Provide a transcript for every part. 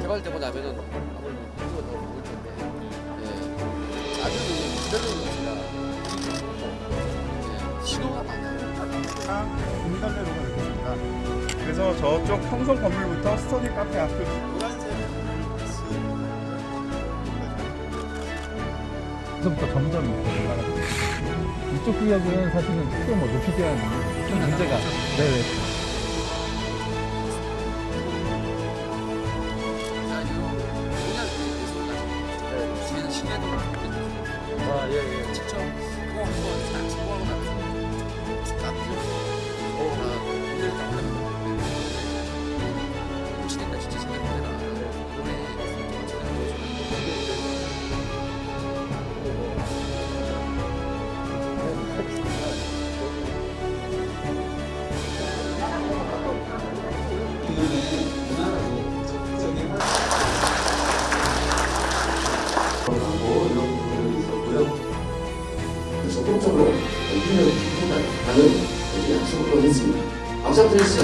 개발되고 나면은 아무래도 인구가 더올 텐데 예. 아직은 기다리는 예. 신호가 많아요. 공단대로가 되겠습니다. 그래서 저쪽 평성 건물부터 스터디 카페 앞을 그래서부터 점점 이렇게 올라가고 이쪽 구역은 사실은 크게 뭐 높이 대한 큰 문제가 네네 공약 있습니다. 시내 시내도 아, 예, 예. 직접 적극적으로 힘을 한다는 약속을 했습니다. 박수 주시죠.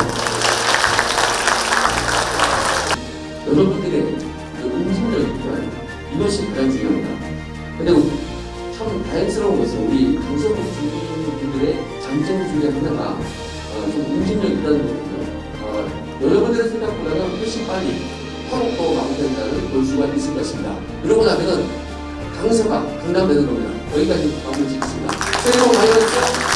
여러분들의 그 있지만 이것이 가장 중요합니다. 근데 참 다행스러운 것은 우리 강서구 주민분들의 장점 중에 하나가 어, 좀 응집력 있다는. 어, 여러분들의 생각보다는 훨씬 빨리 화목도 마무리된다는 볼 수가 있을 것입니다. 그러고 나면은 강서가 강남 되는 겁니다. 여기까지 마무리 짓겠습니다. 새해 복 많이 받으세요.